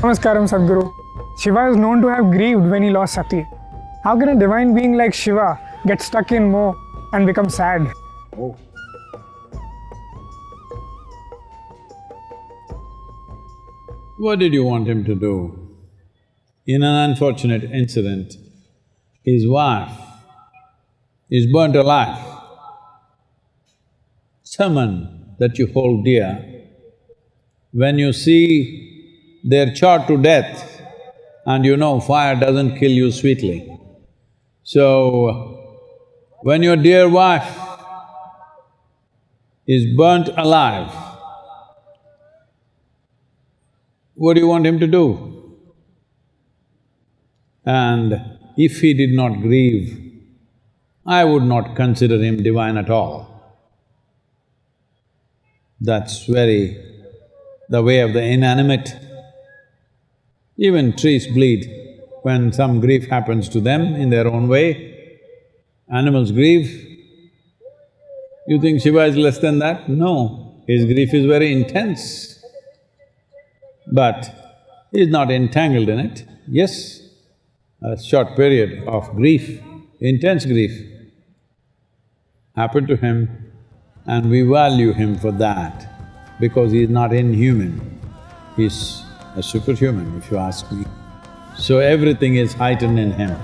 Namaskaram Sadhguru. Shiva is known to have grieved when he lost Sati. How can a divine being like Shiva get stuck in Moh and become sad? Oh. What did you want him to do? In an unfortunate incident, his wife is burnt alive. Someone that you hold dear, when you see they're charred to death, and you know fire doesn't kill you sweetly. So, when your dear wife is burnt alive, what do you want him to do? And if he did not grieve, I would not consider him divine at all. That's very the way of the inanimate. Even trees bleed when some grief happens to them in their own way. Animals grieve. You think Shiva is less than that? No, his grief is very intense. But he is not entangled in it. Yes, a short period of grief, intense grief happened to him and we value him for that because he is not inhuman, he's a superhuman if you ask me. So everything is heightened in him.